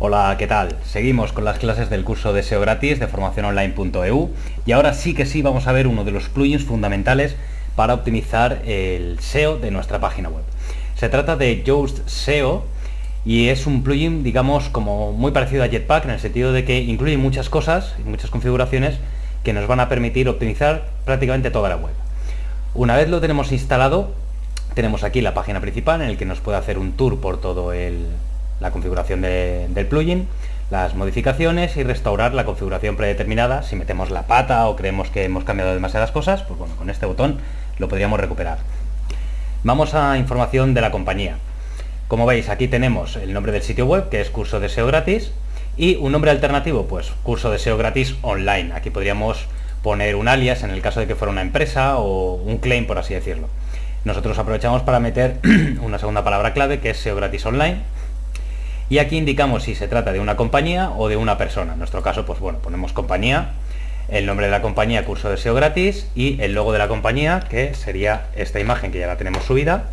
Hola, ¿qué tal? Seguimos con las clases del curso de SEO gratis de formaciononline.eu y ahora sí que sí vamos a ver uno de los plugins fundamentales para optimizar el SEO de nuestra página web. Se trata de Yoast SEO y es un plugin, digamos, como muy parecido a Jetpack en el sentido de que incluye muchas cosas y muchas configuraciones que nos van a permitir optimizar prácticamente toda la web. Una vez lo tenemos instalado, tenemos aquí la página principal en el que nos puede hacer un tour por todo el, la configuración del plugin, las modificaciones y restaurar la configuración predeterminada. Si metemos la pata o creemos que hemos cambiado demasiadas cosas, pues bueno, con este botón lo podríamos recuperar. Vamos a información de la compañía. Como veis, aquí tenemos el nombre del sitio web, que es curso de SEO gratis, y un nombre alternativo, pues curso de SEO gratis online. Aquí podríamos poner un alias en el caso de que fuera una empresa o un claim, por así decirlo. Nosotros aprovechamos para meter una segunda palabra clave, que es SEO gratis online, y aquí indicamos si se trata de una compañía o de una persona. En nuestro caso, pues bueno, ponemos compañía, el nombre de la compañía, curso de SEO gratis, y el logo de la compañía, que sería esta imagen que ya la tenemos subida,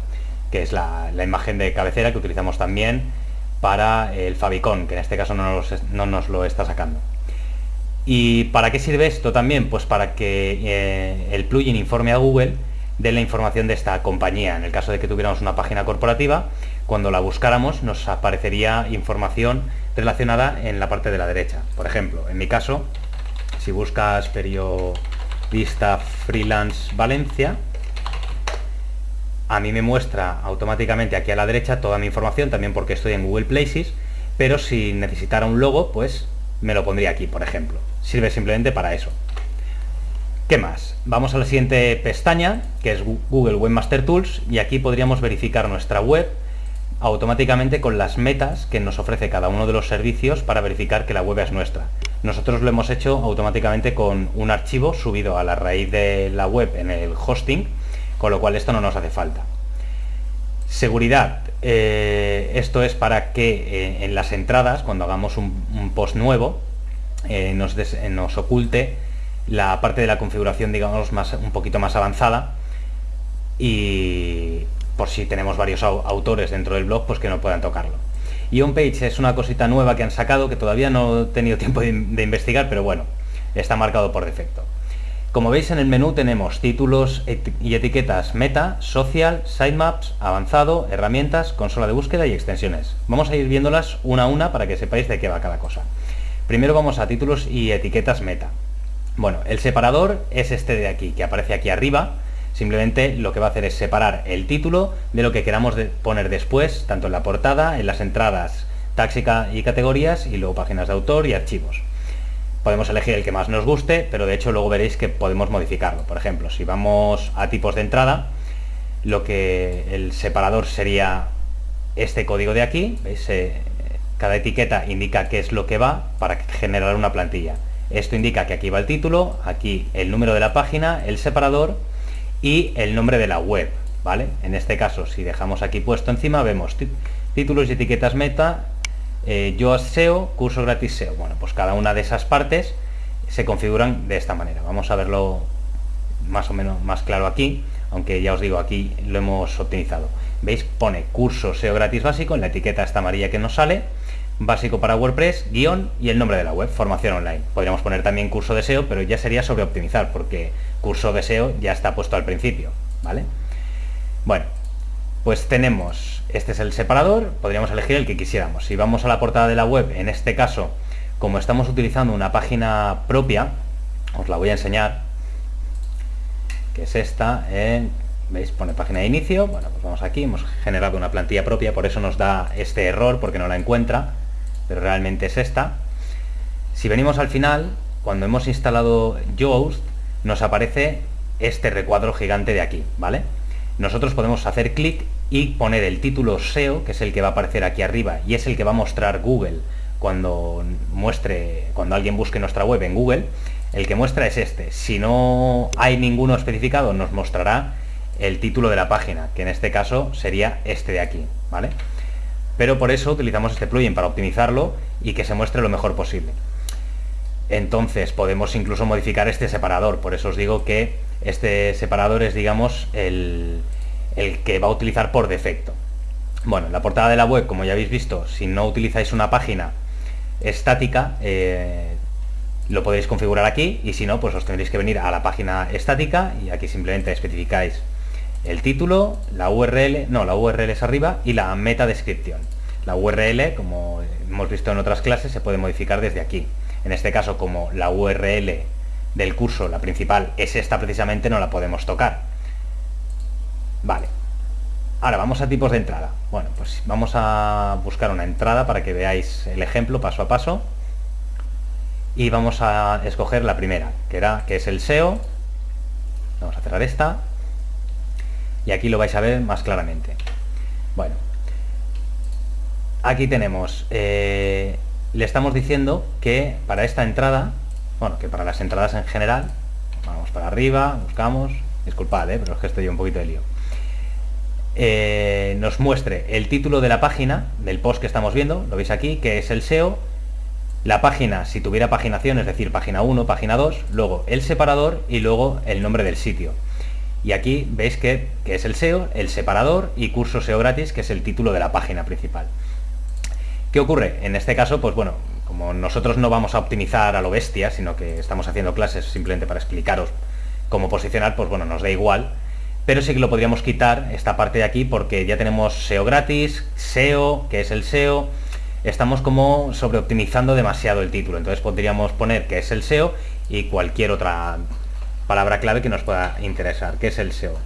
que es la, imagen de cabecera que utilizamos también para el favicon, que en este caso no nos, lo está sacando. ¿Y para qué sirve esto también? Pues para que eh, el plugin informe a Google de la información de esta compañía. En el caso de que tuviéramos una página corporativa, cuando la buscáramos nos aparecería información relacionada en la parte de la derecha. Por ejemplo, en mi caso, si buscas periodista freelance Valencia, a mí me muestra automáticamente aquí a la derecha toda mi información, también porque estoy en Google Places, pero si necesitara un logo, pues me lo pondría aquí, por ejemplo. Sirve simplemente para eso. ¿Qué más? Vamos a la siguiente pestaña, que es Google Webmaster Tools, y aquí podríamos verificar nuestra web automáticamente con las metas que nos ofrece cada uno de los servicios para verificar que la web es nuestra. Nosotros lo hemos hecho automáticamente con un archivo subido a la raíz de la web en el hosting, con lo cual esto no nos hace falta. Seguridad. Eh, esto es para que eh, en las entradas, cuando hagamos un, post nuevo, eh, nos, nos oculte la parte de la configuración, digamos, más, un poquito más avanzada y, por si tenemos varios autores dentro del blog, pues que no puedan tocarlo. Y OnPage es una cosita nueva que han sacado que todavía no he tenido tiempo de, investigar, pero bueno, está marcado por defecto. Como veis en el menú tenemos títulos y etiquetas meta, social, sitemaps, avanzado, herramientas, consola de búsqueda y extensiones. Vamos a ir viéndolas una a una para que sepáis de qué va cada cosa. Primero vamos a títulos y etiquetas meta. Bueno, el separador es este de aquí, que aparece aquí arriba, Simplemente lo que va a hacer es separar el título de lo que queramos poner después, tanto en la portada, en las entradas, táxica y categorías, y luego páginas de autor y archivos. Podemos elegir el que más nos guste, pero de hecho luego veréis que podemos modificarlo. Por ejemplo, si vamos a tipos de entrada, lo que el separador sería este código de aquí, eh, cada etiqueta indica qué es lo que va para generar una plantilla. Esto indica que aquí va el título, aquí el número de la página, el separador y el nombre de la web, ¿vale? En este caso, si dejamos aquí puesto encima, vemos títulos y etiquetas meta, eh, yo SEO, curso gratis SEO. Bueno, pues cada una de esas partes se configuran de esta manera. Vamos a verlo más o menos más claro aquí, aunque ya os digo, aquí lo hemos optimizado. ¿Veis? Pone curso SEO gratis básico en la etiqueta esta amarilla que nos sale, básico para WordPress, guion y el nombre de la web, formación online. Podríamos poner también curso de SEO, pero ya sería sobre optimizar, porque curso de SEO ya está puesto al principio, ¿vale? Bueno, pues tenemos, este es el separador, podríamos elegir el que quisiéramos. Si vamos a la portada de la web, en este caso, como estamos utilizando una página propia, os la voy a enseñar, que es esta, ¿veis? Pone página de inicio, bueno, pues vamos aquí, hemos generado una plantilla propia, por eso nos da este error, porque no la encuentra, pero realmente es esta. Si venimos al final, cuando hemos instalado Yoast, nos aparece este recuadro gigante de aquí, ¿vale? Nosotros podemos hacer clic y poner el título SEO, que es el que va a aparecer aquí arriba, y es el que va a mostrar Google cuando muestre, cuando alguien busque nuestra web en Google, el que muestra es este. Si no hay ninguno especificado, nos mostrará el título de la página, que en este caso sería este de aquí, ¿vale? Pero por eso utilizamos este plugin para optimizarlo y que se muestre lo mejor posible. Entonces podemos incluso modificar este separador, por eso os digo que este separador es digamos el, que va a utilizar por defecto. Bueno, la portada de la web, como ya habéis visto, si no utilizáis una página estática, eh, lo podéis configurar aquí y si no, pues os tendréis que venir a la página estática y aquí simplemente especificáis el título, la URL, no, la URL es arriba y la meta descripción. La URL, como hemos visto en otras clases, se puede modificar desde aquí. En este caso, como la URL del curso, la principal, es esta precisamente, no la podemos tocar. Vale. Ahora vamos a tipos de entrada. Bueno, pues vamos a buscar una entrada para que veáis el ejemplo paso a paso. Y vamos a escoger la primera, que, era, que es el SEO. Vamos a cerrar esta y aquí lo vais a ver más claramente. Bueno, aquí tenemos, eh, le estamos diciendo que para esta entrada, bueno, que para las entradas en general, vamos para arriba, buscamos, disculpad, eh, pero es que estoy un poquito de lío. Eh, nos muestre el título de la página, del post que estamos viendo, lo veis aquí, que es el SEO, la página, si tuviera paginación, es decir, página 1, página 2, luego el separador y luego el nombre del sitio. Y aquí veis que, es el SEO, el separador y curso SEO gratis, que es el título de la página principal. ¿Qué ocurre? En este caso, pues bueno, como nosotros no vamos a optimizar a lo bestia, sino que estamos haciendo clases simplemente para explicaros cómo posicionar, pues bueno, nos da igual. Pero sí que lo podríamos quitar esta parte de aquí porque ya tenemos SEO gratis, SEO, que es el SEO, estamos como sobreoptimizando demasiado el título. Entonces podríamos poner que es el SEO y cualquier otra palabra clave que nos pueda interesar, que es el SEO.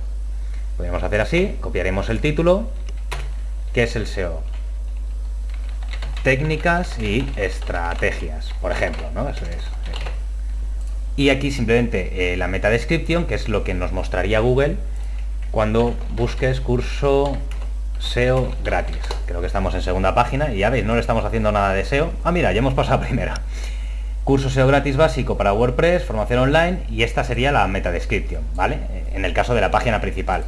Podríamos hacer así, copiaremos el título, que es el SEO. Técnicas y estrategias, por ejemplo, ¿no? Eso es. Y aquí simplemente eh, la meta descripción, que es lo que nos mostraría Google cuando busques curso SEO gratis. Creo que estamos en segunda página y ya veis, no le estamos haciendo nada de SEO. Ah, mira, ya hemos pasado a primera. Curso SEO gratis básico para WordPress, formación online y esta sería la meta description, ¿vale? En el caso de la página principal.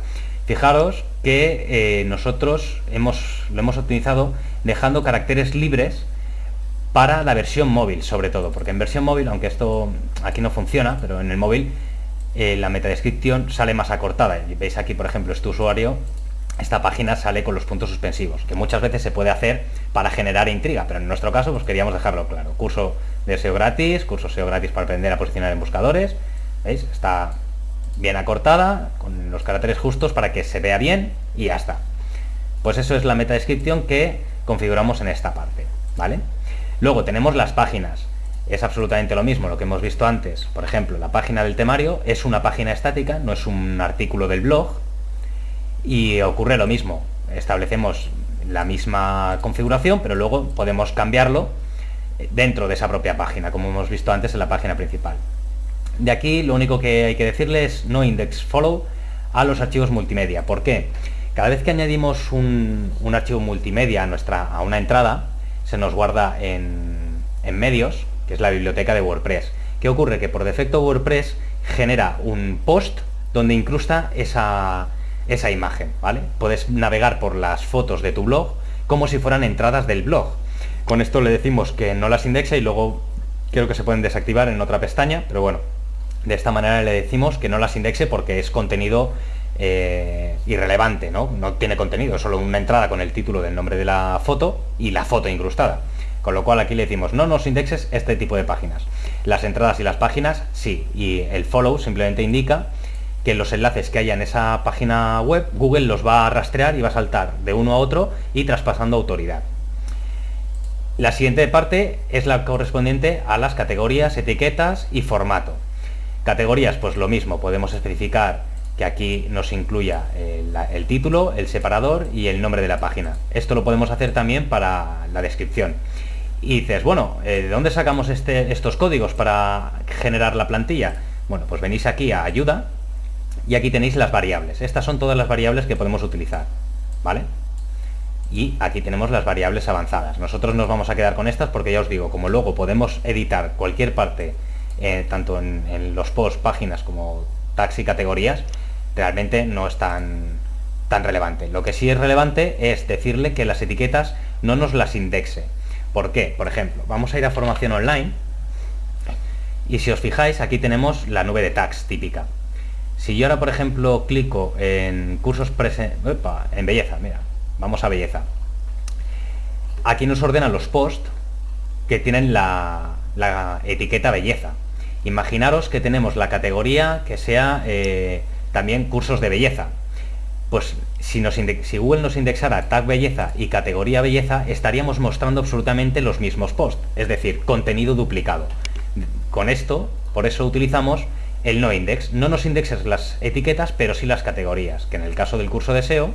Fijaros que eh, nosotros hemos, lo hemos optimizado dejando caracteres libres para la versión móvil, sobre todo, porque en versión móvil, aunque esto aquí no funciona, pero en el móvil eh, la meta descripción sale más acortada. Veis aquí, por ejemplo, este usuario, esta página sale con los puntos suspensivos, que muchas veces se puede hacer para generar intriga, pero en nuestro caso pues queríamos dejarlo claro. Curso de SEO gratis, curso SEO gratis para aprender a posicionar en buscadores. ¿Veis? Está bien acortada, con los caracteres justos para que se vea bien y ya está. Pues eso es la meta descripción que configuramos en esta parte, ¿vale? Luego tenemos las páginas. Es absolutamente lo mismo, lo que hemos visto antes. Por ejemplo, la página del temario es una página estática, no es un artículo del blog. Y ocurre lo mismo. Establecemos la misma configuración, pero luego podemos cambiarlo dentro de esa propia página, como hemos visto antes en la página principal. De aquí lo único que hay que decirle es no index follow a los archivos multimedia. ¿Por qué? Cada vez que añadimos un, archivo multimedia a, nuestra, a una entrada, se nos guarda en, medios, que es la biblioteca de WordPress. ¿Qué ocurre? Que por defecto WordPress genera un post donde incrusta esa, esa imagen, ¿vale? Puedes navegar por las fotos de tu blog como si fueran entradas del blog. Con esto le decimos que no las indexa y luego creo que se pueden desactivar en otra pestaña, pero bueno, de esta manera le decimos que no las indexe porque es contenido eh, irrelevante, ¿no? No tiene contenido, es solo una entrada con el título del nombre de la foto y la foto incrustada. Con lo cual aquí le decimos, no nos indexes este tipo de páginas. Las entradas y las páginas, sí. Y el follow simplemente indica que los enlaces que haya en esa página web, Google los va a rastrear y va a saltar de uno a otro y traspasando autoridad. La siguiente parte es la correspondiente a las categorías, etiquetas y formato. Categorías, pues lo mismo, podemos especificar que aquí nos incluya el, título, el separador y el nombre de la página. Esto lo podemos hacer también para la descripción. Y dices, bueno, eh, ¿de dónde sacamos este, estos códigos para generar la plantilla? Bueno, pues venís aquí a ayuda y aquí tenéis las variables. Estas son todas las variables que podemos utilizar, ¿vale? Y aquí tenemos las variables avanzadas. Nosotros nos vamos a quedar con estas porque ya os digo, como luego podemos editar cualquier parte, eh, tanto en, los posts, páginas como tags y categorías, realmente no es tan, relevante. Lo que sí es relevante es decirle que las etiquetas no nos las indexe. ¿Por qué? Por ejemplo, vamos a ir a formación online y si os fijáis aquí tenemos la nube de tags típica. Si yo ahora, por ejemplo, clico en cursos en belleza, mira, Vamos a belleza. Aquí nos ordenan los posts que tienen la, etiqueta belleza. Imaginaros que tenemos la categoría que sea eh, también cursos de belleza. Pues si, Google nos indexara tag belleza y categoría belleza, estaríamos mostrando absolutamente los mismos posts, es decir, contenido duplicado. Con esto, por eso utilizamos el no index. No nos indexes las etiquetas, pero sí las categorías, que en el caso del curso de SEO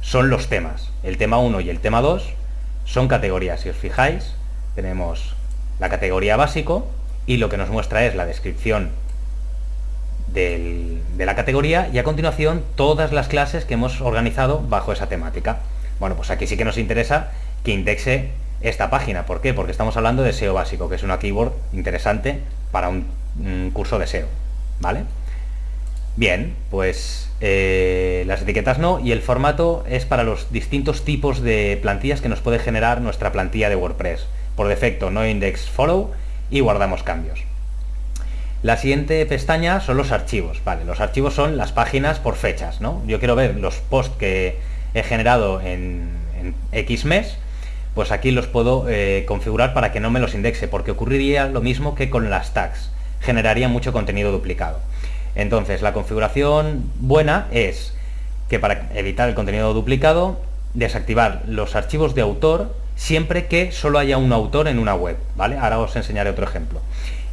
son los temas. El tema 1 y el tema 2 son categorías. Si os fijáis, tenemos la categoría básico y lo que nos muestra es la descripción de la categoría y a continuación todas las clases que hemos organizado bajo esa temática. Bueno, pues aquí sí que nos interesa que indexe esta página. ¿Por qué? Porque estamos hablando de SEO básico, que es una keyword interesante para un, curso de SEO. ¿Vale? Bien, pues eh, las etiquetas no y el formato es para los distintos tipos de plantillas que nos puede generar nuestra plantilla de WordPress. Por defecto no index follow y guardamos cambios. La siguiente pestaña son los archivos. Vale, los archivos son las páginas por fechas, ¿no? Yo quiero ver los posts que he generado en, X mes, pues aquí los puedo eh, configurar para que no me los indexe, porque ocurriría lo mismo que con las tags. Generaría mucho contenido duplicado. Entonces, la configuración buena es que para evitar el contenido duplicado, desactivar los archivos de autor siempre que solo haya un autor en una web, ¿vale? Ahora os enseñaré otro ejemplo.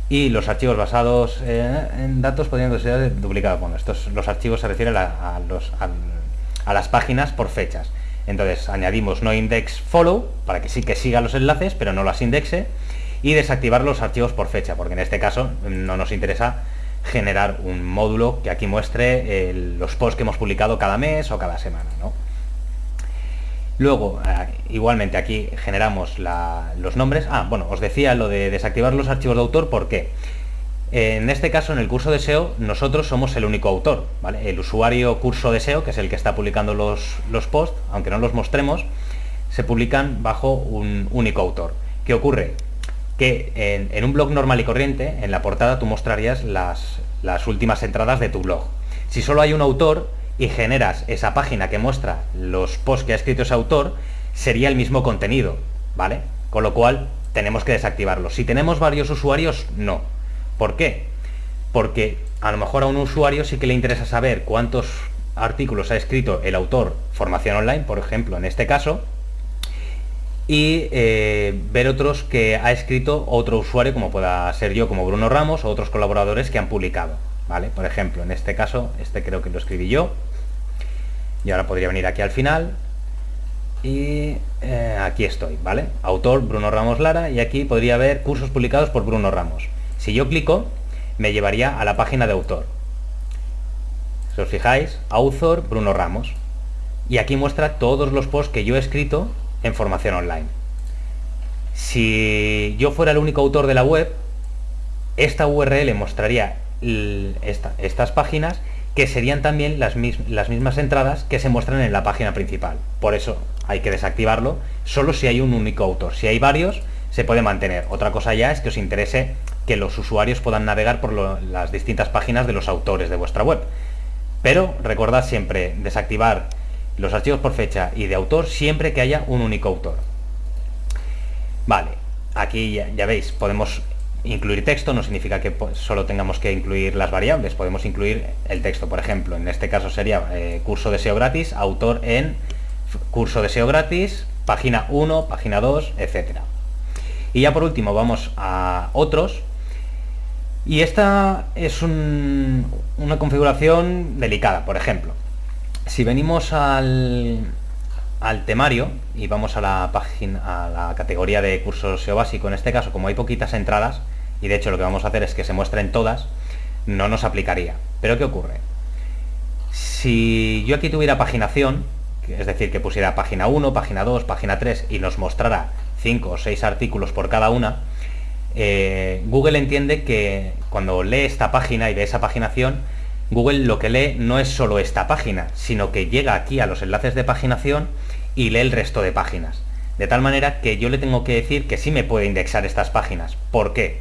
Y los archivos basados eh, en datos podrían ser duplicados. Bueno, estos, los archivos se refieren a, los, a, las páginas por fechas. Entonces añadimos no index follow para que sí que siga los enlaces, pero no las indexe. Y desactivar los archivos por fecha, porque en este caso no nos interesa generar un módulo que aquí muestre los posts que hemos publicado cada mes o cada semana. ¿no? Luego, eh, igualmente aquí generamos los nombres. Ah, bueno, os decía lo de desactivar los archivos de autor, ¿por qué? En este caso, en el curso de SEO, nosotros somos el único autor, ¿vale? El usuario curso de SEO, que es el que está publicando los, los posts, aunque no los mostremos, se publican bajo un único autor. ¿Qué ocurre? Que en, un blog normal y corriente, en la portada tú mostrarías las, las últimas entradas de tu blog. Si solo hay un autor, y generas esa página que muestra los posts que ha escrito ese autor, sería el mismo contenido, ¿vale? Con lo cual tenemos que desactivarlo. Si tenemos varios usuarios, no. ¿Por qué? Porque a lo mejor a un usuario sí que le interesa saber cuántos artículos ha escrito el autor formación online, por ejemplo, en este caso, y eh, ver otros que ha escrito otro usuario, como pueda ser yo, como Bruno Ramos, o otros colaboradores que han publicado. ¿vale? Por ejemplo, en este caso, este creo que lo escribí yo. Y ahora podría venir aquí al final. Y eh, aquí estoy, ¿vale? Autor Bruno Ramos Lara y aquí podría haber cursos publicados por Bruno Ramos. Si yo clico, me llevaría a la página de autor. Si os fijáis, author Bruno Ramos. Y aquí muestra todos los posts que yo he escrito en formación online. Si yo fuera el único autor de la web, esta URL mostraría estas páginas que serían también las, mismas entradas que se muestran en la página principal. Por eso hay que desactivarlo solo si hay un único autor. Si hay varios, se puede mantener. Otra cosa ya es que os interese que los usuarios puedan navegar por las distintas páginas de los autores de vuestra web. Pero recordad siempre desactivar los archivos por fecha y de autor siempre que haya un único autor. Vale, aquí ya, veis, podemos Incluir texto no significa que solo tengamos que incluir las variables, podemos incluir el texto, por ejemplo, en este caso sería eh, curso de SEO gratis, autor en curso de SEO gratis, página 1, página 2, etc. Y ya por último vamos a otros, y esta es una configuración delicada, por ejemplo, si venimos al, temario y vamos a la página a la categoría de curso SEO básico, en este caso como hay poquitas entradas, y de hecho lo que vamos a hacer es que se muestren todas, no nos aplicaría. Pero ¿qué ocurre? Si yo aquí tuviera paginación, es decir, que pusiera página 1, página 2, página 3 y nos mostrara 5 o 6 artículos por cada una, eh, Google entiende que cuando lee esta página y ve esa paginación, Google lo que lee no es solo esta página, sino que llega aquí a los enlaces de paginación y lee el resto de páginas. De tal manera que yo le tengo que decir que sí me puede indexar estas páginas. ¿Por qué?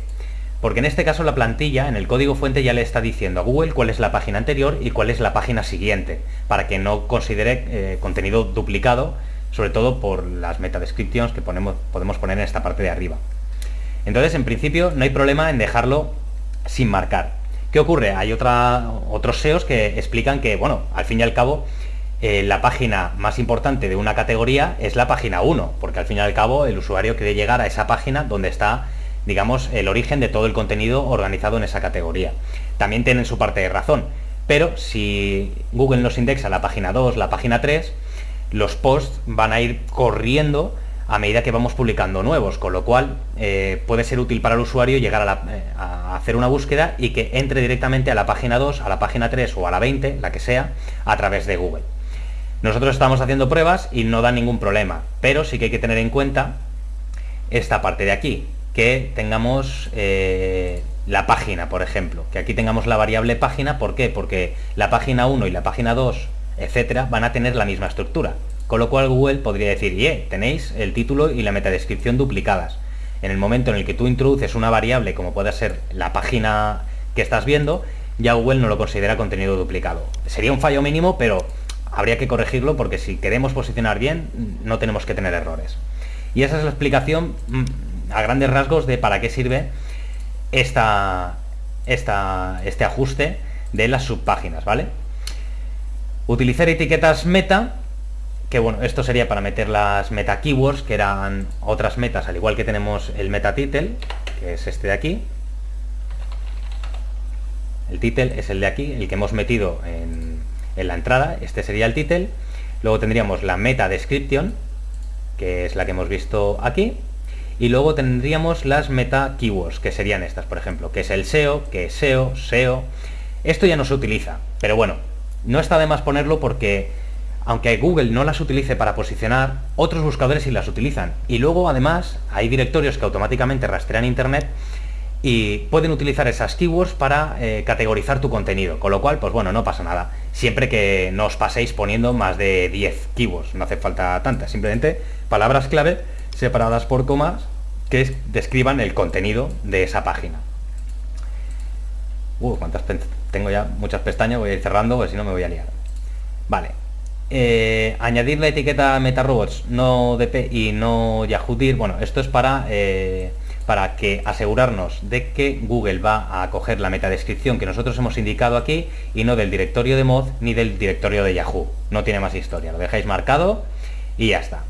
Porque en este caso la plantilla, en el código fuente, ya le está diciendo a Google cuál es la página anterior y cuál es la página siguiente, para que no considere eh, contenido duplicado, sobre todo por las meta descriptions que podemos poner en esta parte de arriba. Entonces, en principio, no hay problema en dejarlo sin marcar. ¿Qué ocurre? Hay otra, otros SEOs que explican que, bueno, al fin y al cabo, eh, la página más importante de una categoría es la página 1, porque al fin y al cabo el usuario quiere llegar a esa página donde está, digamos, el origen de todo el contenido organizado en esa categoría. También tienen su parte de razón, pero si Google nos indexa la página 2, la página 3, los posts van a ir corriendo a medida que vamos publicando nuevos, con lo cual eh, puede ser útil para el usuario llegar eh, a, hacer una búsqueda y que entre directamente a la página 2, a la página 3 o a la 20, la que sea, a través de Google. Nosotros estamos haciendo pruebas y no da ningún problema, pero sí que hay que tener en cuenta esta parte de aquí, que tengamos eh, la página, por ejemplo, que aquí tengamos la variable página, ¿por qué? Porque la página 1 y la página 2, etcétera, van a tener la misma estructura. Con lo cual Google podría decir, yeah, tenéis el título y la metadescripción duplicadas. En el momento en el que tú introduces una variable como puede ser la página que estás viendo, ya Google no lo considera contenido duplicado. Sería un fallo mínimo, pero habría que corregirlo porque si queremos posicionar bien, no tenemos que tener errores. Y esa es la explicación mm, a grandes rasgos de para qué sirve esta, este ajuste de las subpáginas, ¿vale? Utilizar etiquetas meta, que bueno, esto sería para meter las meta keywords, que eran otras metas, al igual que tenemos el meta title, que es este de aquí. El title es el de aquí, el que hemos metido en, la entrada, este sería el title, luego tendríamos la meta description, que es la que hemos visto aquí, y luego tendríamos las meta keywords, que serían estas, por ejemplo, que es el SEO, que es SEO, SEO. Esto ya no se utiliza, pero bueno, no está de más ponerlo porque aunque Google no las utilice para posicionar, otros buscadores sí las utilizan. Y luego además hay directorios que automáticamente rastrean Internet y pueden utilizar esas keywords para eh, categorizar tu contenido, con lo cual, pues bueno, no pasa nada. Siempre que no os paséis poniendo más de 10 keywords, no hace falta tantas, simplemente palabras clave separadas por comas que describan el contenido de esa página. Uh, cuántas tengo ya muchas pestañas, voy a ir cerrando, porque si no me voy a liar. Vale. Eh, añadir la etiqueta MetaRobots, no DP y no Yahoo bueno, esto es para... Eh, para que asegurarnos de que Google va a coger la metadescripción que nosotros hemos indicado aquí y no del directorio de mod ni del directorio de Yahoo. No tiene más historia, lo dejáis marcado y ya está.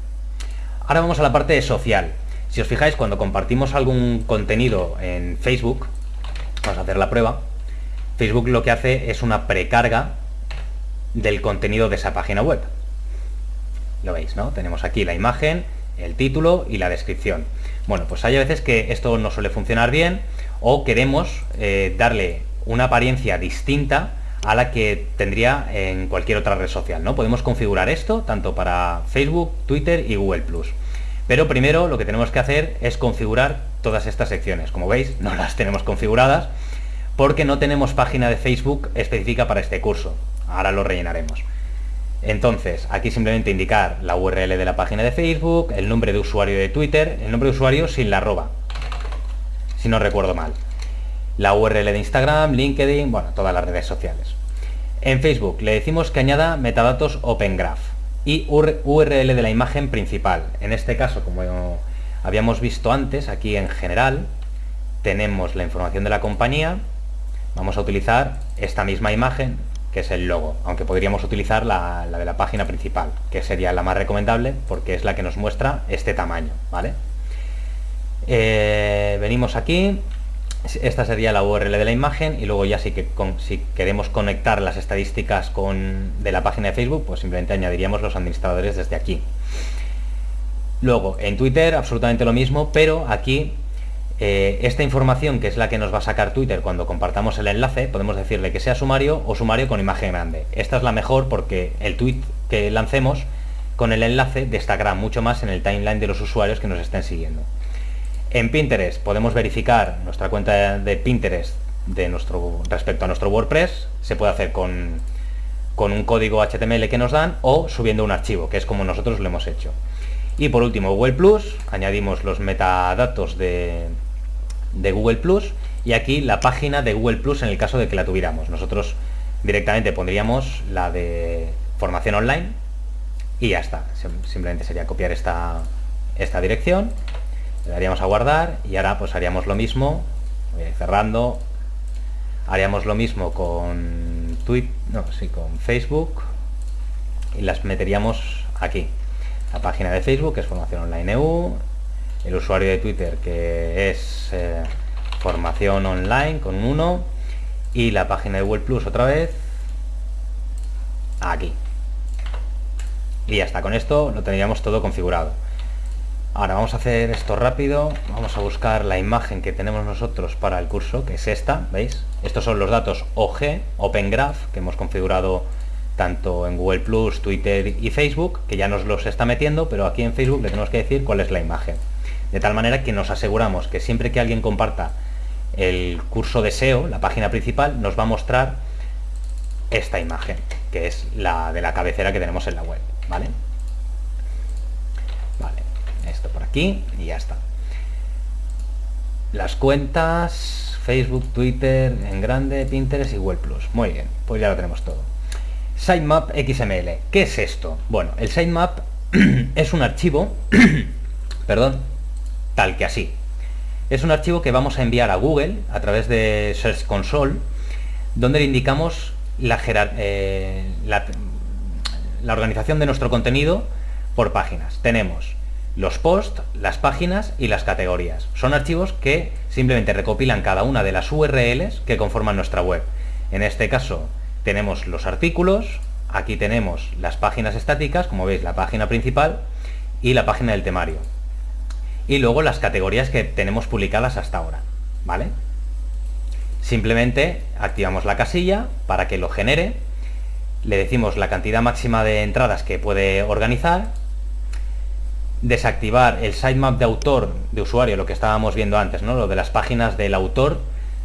Ahora vamos a la parte social. Si os fijáis, cuando compartimos algún contenido en Facebook, vamos a hacer la prueba, Facebook lo que hace es una precarga del contenido de esa página web. Lo veis, ¿no? Tenemos aquí la imagen, el título y la descripción. Bueno, pues hay veces que esto no suele funcionar bien o queremos eh, darle una apariencia distinta a la que tendría en cualquier otra red social. ¿no? Podemos configurar esto tanto para Facebook, Twitter y Google ⁇ Pero primero lo que tenemos que hacer es configurar todas estas secciones. Como veis, no las tenemos configuradas porque no tenemos página de Facebook específica para este curso. Ahora lo rellenaremos. Entonces, aquí simplemente indicar la URL de la página de Facebook, el nombre de usuario de Twitter, el nombre de usuario sin la arroba, si no recuerdo mal. La URL de Instagram, LinkedIn, bueno, todas las redes sociales. En Facebook le decimos que añada metadatos Open Graph y URL de la imagen principal. En este caso, como habíamos visto antes, aquí en general, tenemos la información de la compañía. Vamos a utilizar esta misma imagen, que es el logo, aunque podríamos utilizar la, de la página principal, que sería la más recomendable porque es la que nos muestra este tamaño, ¿vale? Eh, venimos aquí, esta sería la URL de la imagen y luego ya sí que si queremos conectar las estadísticas con, de la página de Facebook, pues simplemente añadiríamos los administradores desde aquí. Luego, en Twitter absolutamente lo mismo, pero aquí eh, esta información, que es la que nos va a sacar Twitter cuando compartamos el enlace, podemos decirle que sea sumario o sumario con imagen grande. Esta es la mejor porque el tweet que lancemos con el enlace destacará mucho más en el timeline de los usuarios que nos estén siguiendo. En Pinterest podemos verificar nuestra cuenta de Pinterest de nuestro, respecto a nuestro WordPress. Se puede hacer con, con un código HTML que nos dan o subiendo un archivo, que es como nosotros lo hemos hecho. Y por último, Google Plus, añadimos los metadatos de, de Google Plus y aquí la página de Google Plus en el caso de que la tuviéramos. Nosotros directamente pondríamos la de formación online y ya está. Simplemente sería copiar esta, esta dirección Le daríamos a guardar y ahora pues haríamos lo mismo, eh, cerrando, haríamos lo mismo con Twitter, no, sí, con Facebook y las meteríamos aquí. La página de Facebook, que es Formación Online EU, el usuario de Twitter, que es eh, Formación Online con un 1, y la página de Google Plus otra vez, aquí. Y ya está, con esto lo tendríamos todo configurado. Ahora vamos a hacer esto rápido, vamos a buscar la imagen que tenemos nosotros para el curso, que es esta, ¿veis? Estos son los datos OG, Open Graph, que hemos configurado tanto en Google Plus, Twitter y Facebook, que ya nos los está metiendo, pero aquí en Facebook le tenemos que decir cuál es la imagen. De tal manera que nos aseguramos que siempre que alguien comparta el curso de SEO, la página principal, nos va a mostrar esta imagen, que es la de la cabecera que tenemos en la web, ¿vale? Vale, esto por aquí y ya está. Las cuentas, Facebook, Twitter, en grande, Pinterest y Google Plus. Muy bien, pues ya lo tenemos todo. Sitemap XML. ¿Qué es esto? Bueno, el sitemap es un archivo, perdón, tal que así. Es un archivo que vamos a enviar a Google a través de Search Console, donde le indicamos la, eh, la, la organización de nuestro contenido por páginas. Tenemos los posts, las páginas y las categorías. Son archivos que simplemente recopilan cada una de las URLs que conforman nuestra web. En este caso, tenemos los artículos, aquí tenemos las páginas estáticas, como veis la página principal y la página del temario. Y luego las categorías que tenemos publicadas hasta ahora, ¿vale? Simplemente activamos la casilla para que lo genere, le decimos la cantidad máxima de entradas que puede organizar, desactivar el sitemap de autor de usuario, lo que estábamos viendo antes, ¿no? lo de las páginas del autor,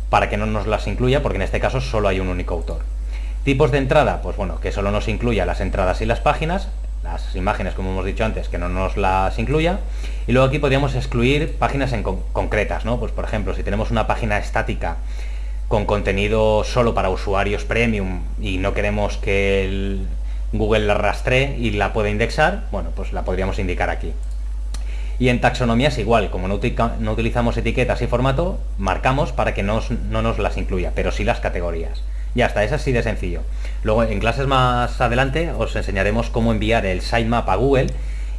para que no nos las incluya, porque en este caso solo hay un único autor. Tipos de entrada, pues bueno, que solo nos incluya las entradas y las páginas, las imágenes, como hemos dicho antes, que no nos las incluya. Y luego aquí podríamos excluir páginas en concretas, ¿no? Pues por ejemplo, si tenemos una página estática con contenido solo para usuarios premium y no queremos que Google la rastree y la pueda indexar, bueno, pues la podríamos indicar aquí. Y en taxonomías igual, como no, utilizamos etiquetas y formato, marcamos para que no nos las incluya, pero sí las categorías. Ya está, es así de sencillo. Luego en clases más adelante os enseñaremos cómo enviar el sitemap a Google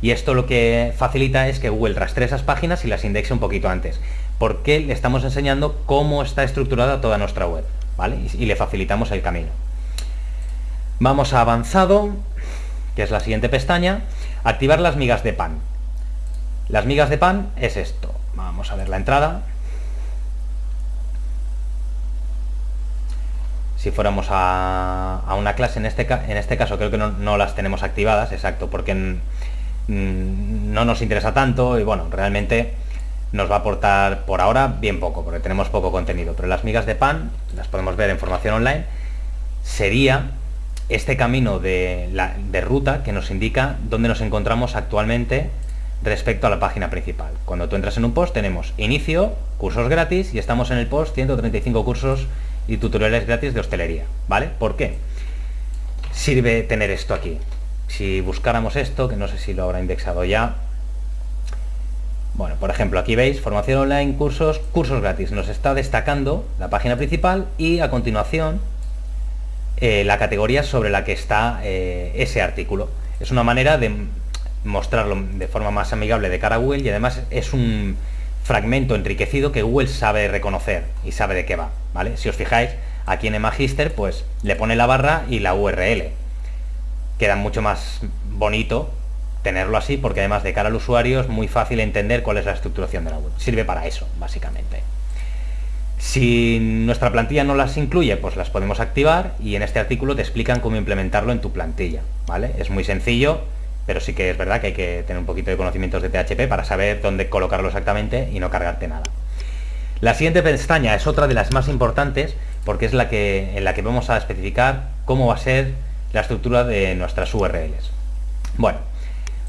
y esto lo que facilita es que Google rastree esas páginas y las indexe un poquito antes. Porque le estamos enseñando cómo está estructurada toda nuestra web, ¿vale? Y, y le facilitamos el camino. Vamos a avanzado, que es la siguiente pestaña, activar las migas de pan. Las migas de pan es esto. Vamos a ver la entrada. Si fuéramos a, una clase, en este, en este caso creo que no, las tenemos activadas, exacto, porque no nos interesa tanto y bueno, realmente nos va a aportar por ahora bien poco, porque tenemos poco contenido, pero las migas de pan, las podemos ver en formación online, sería este camino de, de ruta que nos indica dónde nos encontramos actualmente respecto a la página principal. Cuando tú entras en un post tenemos inicio, cursos gratis y estamos en el post 135 cursos y tutoriales gratis de hostelería, ¿vale? ¿Por qué? Sirve tener esto aquí. Si buscáramos esto, que no sé si lo habrá indexado ya, bueno, por ejemplo, aquí veis, formación online, cursos, cursos gratis. Nos está destacando la página principal y a continuación eh, la categoría sobre la que está eh, ese artículo. Es una manera de mostrarlo de forma más amigable de cara a Google y además es un fragmento enriquecido que Google sabe reconocer y sabe de qué va, ¿vale? Si os fijáis, aquí en el Magister, pues le pone la barra y la URL. Queda mucho más bonito tenerlo así porque además de cara al usuario es muy fácil entender cuál es la estructuración de la web. Sirve para eso, básicamente. Si nuestra plantilla no las incluye, pues las podemos activar y en este artículo te explican cómo implementarlo en tu plantilla, ¿vale? Es muy sencillo, pero sí que es verdad que hay que tener un poquito de conocimientos de PHP para saber dónde colocarlo exactamente y no cargarte nada. La siguiente pestaña es otra de las más importantes porque es la que, en la que vamos a especificar cómo va a ser la estructura de nuestras URLs. Bueno,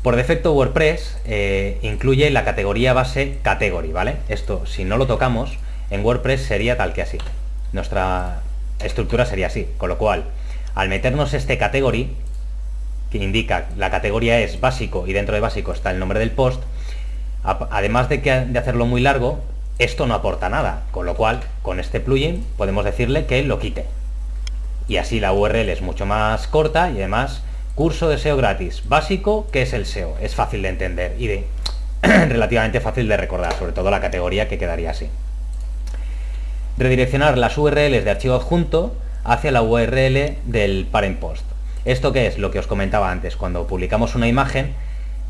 por defecto WordPress eh, incluye la categoría base category, ¿vale? Esto, si no lo tocamos, en WordPress sería tal que así. Nuestra estructura sería así, con lo cual, al meternos este category, que indica la categoría es básico y dentro de básico está el nombre del post, además de, que, de hacerlo muy largo, esto no aporta nada, con lo cual con este plugin podemos decirle que lo quite. Y así la URL es mucho más corta y además curso de SEO gratis, básico, que es el SEO? Es fácil de entender y de relativamente fácil de recordar, sobre todo la categoría que quedaría así. Redireccionar las URLs de archivo adjunto hacia la URL del parent post. ¿Esto qué es? Lo que os comentaba antes, cuando publicamos una imagen,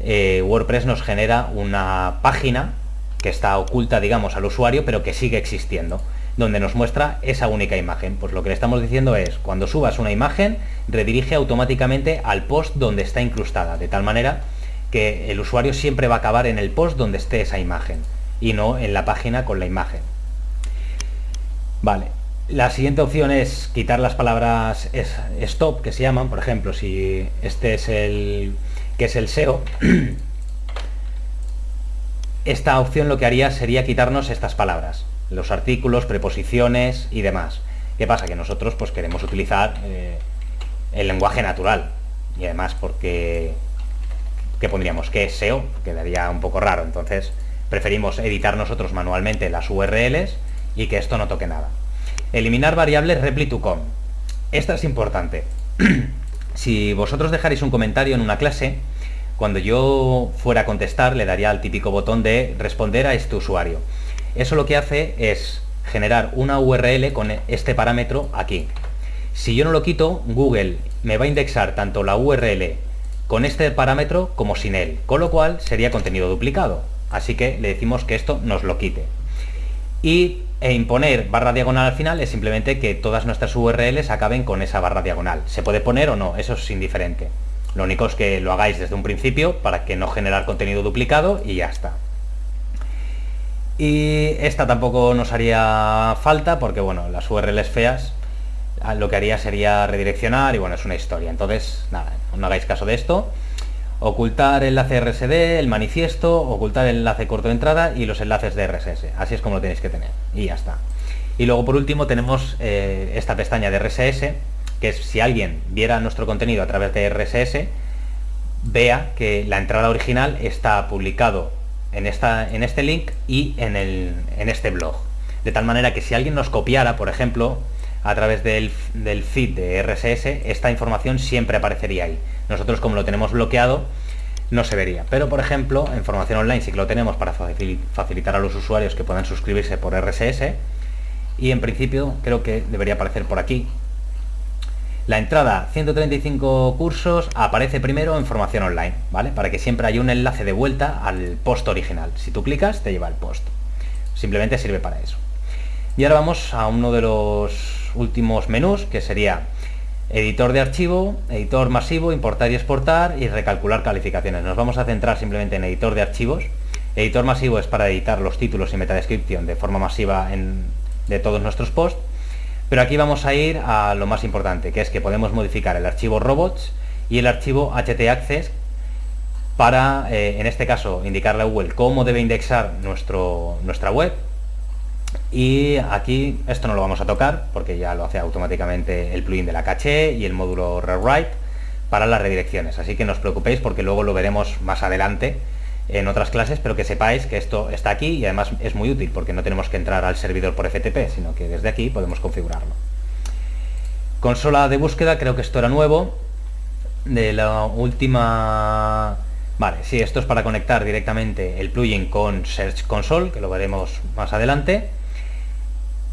eh, WordPress nos genera una página que está oculta, digamos, al usuario, pero que sigue existiendo, donde nos muestra esa única imagen. Pues lo que le estamos diciendo es, cuando subas una imagen, redirige automáticamente al post donde está incrustada, de tal manera que el usuario siempre va a acabar en el post donde esté esa imagen, y no en la página con la imagen. Vale, la siguiente opción es quitar las palabras stop, que se llaman, por ejemplo, si este es el que es el SEO, esta opción lo que haría sería quitarnos estas palabras, los artículos, preposiciones y demás. ¿Qué pasa? Que nosotros pues queremos utilizar eh, el lenguaje natural y además porque ¿qué pondríamos? ¿Qué es SEO? Quedaría un poco raro, entonces preferimos editar nosotros manualmente las URLs y que esto no toque nada. Eliminar variables repli to com. Esta es importante. si vosotros dejaréis un comentario en una clase, cuando yo fuera a contestar le daría al típico botón de responder a este usuario. Eso lo que hace es generar una URL con este parámetro aquí. Si yo no lo quito, Google me va a indexar tanto la URL con este parámetro como sin él, con lo cual sería contenido duplicado. Así que le decimos que esto nos lo quite. Y e imponer barra diagonal al final es simplemente que todas nuestras URLs acaben con esa barra diagonal. Se puede poner o no, eso es indiferente. Lo único es que lo hagáis desde un principio para que no generar contenido duplicado y ya está. Y esta tampoco nos haría falta porque bueno, las URLs feas ah, lo que haría sería redireccionar y bueno, es una historia. Entonces, nada, no hagáis caso de esto. Ocultar enlace RSD, el manifiesto, ocultar el enlace corto de entrada y los enlaces de RSS. Así es como lo tenéis que tener. Y ya está. Y luego por último tenemos eh, esta pestaña de RSS que es si alguien viera nuestro contenido a través de RSS, vea que la entrada original está publicado en, esta, en este link y en, el, en este blog. De tal manera que si alguien nos copiara, por ejemplo, a través del, del, feed de RSS, esta información siempre aparecería ahí. Nosotros como lo tenemos bloqueado, no se vería. Pero por ejemplo, en formación online sí que lo tenemos para facilitar a los usuarios que puedan suscribirse por RSS. Y en principio creo que debería aparecer por aquí, la entrada 135 cursos aparece primero en formación online, ¿vale? Para que siempre haya un enlace de vuelta al post original. Si tú clicas, te lleva al post. Simplemente sirve para eso. Y ahora vamos a uno de los últimos menús, que sería editor de archivo, editor masivo, importar y exportar y recalcular calificaciones. Nos vamos a centrar simplemente en editor de archivos. Editor masivo es para editar los títulos y metadescripción de forma masiva de todos nuestros posts pero aquí vamos a ir a lo más importante, que es que podemos modificar el archivo robots y el archivo htaccess para, eh, en este caso, indicarle a Google cómo debe indexar nuestro, nuestra web. Y aquí esto no lo vamos a tocar porque ya lo hace automáticamente el plugin de la caché y el módulo rewrite para las redirecciones. Así que no os preocupéis porque luego lo veremos más adelante en otras clases, pero que sepáis que esto está aquí y además es muy útil porque no tenemos que entrar al servidor por FTP, sino que desde aquí podemos configurarlo. Consola de búsqueda, creo que esto era nuevo. De la última... Vale, sí, esto es para conectar directamente el plugin con Search Console, que lo veremos más adelante.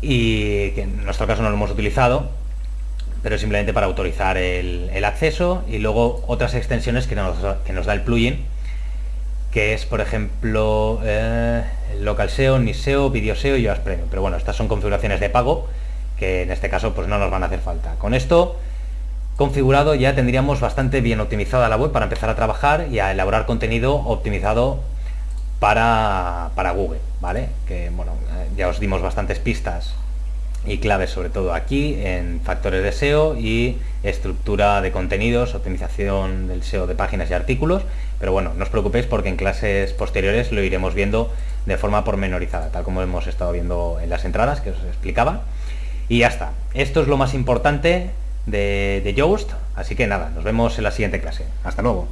Y que en nuestro caso no lo hemos utilizado, pero simplemente para autorizar el, acceso y luego otras extensiones que nos da el plugin que es, por ejemplo, eh, Local SEO, NISEO, Video SEO y Yoast Premium. Pero bueno, estas son configuraciones de pago que en este caso pues no nos van a hacer falta. Con esto configurado ya tendríamos bastante bien optimizada la web para empezar a trabajar y a elaborar contenido optimizado para, para Google, ¿vale? Que bueno, ya os dimos bastantes pistas y claves sobre todo aquí en factores de SEO y estructura de contenidos, optimización del SEO de páginas y artículos, pero bueno, no os preocupéis porque en clases posteriores lo iremos viendo de forma pormenorizada, tal como hemos estado viendo en las entradas que os explicaba. Y ya está, esto es lo más importante de, de Yoast, así que nada, nos vemos en la siguiente clase. Hasta luego.